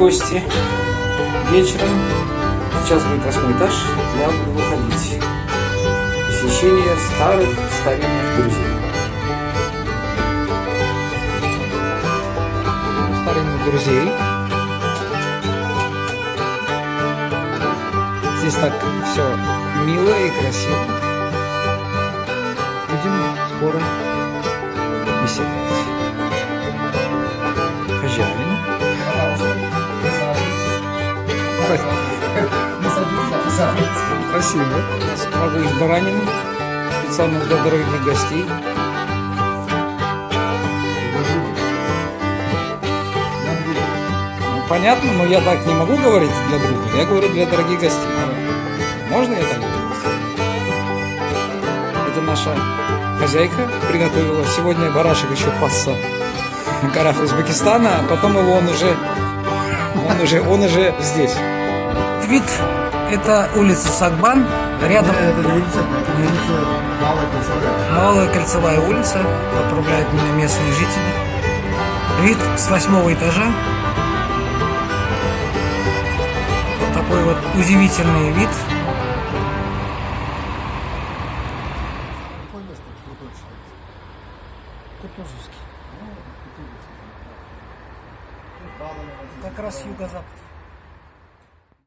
гости вечером. Сейчас будет восьмой этаж, я буду выходить. Посещение старых старинных друзей. Старинных друзей. Здесь так все мило и красиво. Будем скоро беседовать. Спасибо. Смогу из баранины. Специально для дорогих гостей. Ну, понятно, но я так не могу говорить для друга. Я говорю для дорогих гостей. Можно я так говорю? Это наша хозяйка приготовила. Сегодня барашек еще пасся на горах Узбекистана, а потом его он уже, он уже, он уже здесь. Вид это улица Сагбан, рядом Это не улица, это улица Малая Кольцевая. Малая кольцевая улица, поправляют меня местные жители. Вид с восьмого этажа. Вот такой вот удивительный вид. Какое место? Кутузовский. Как раз юго-запад.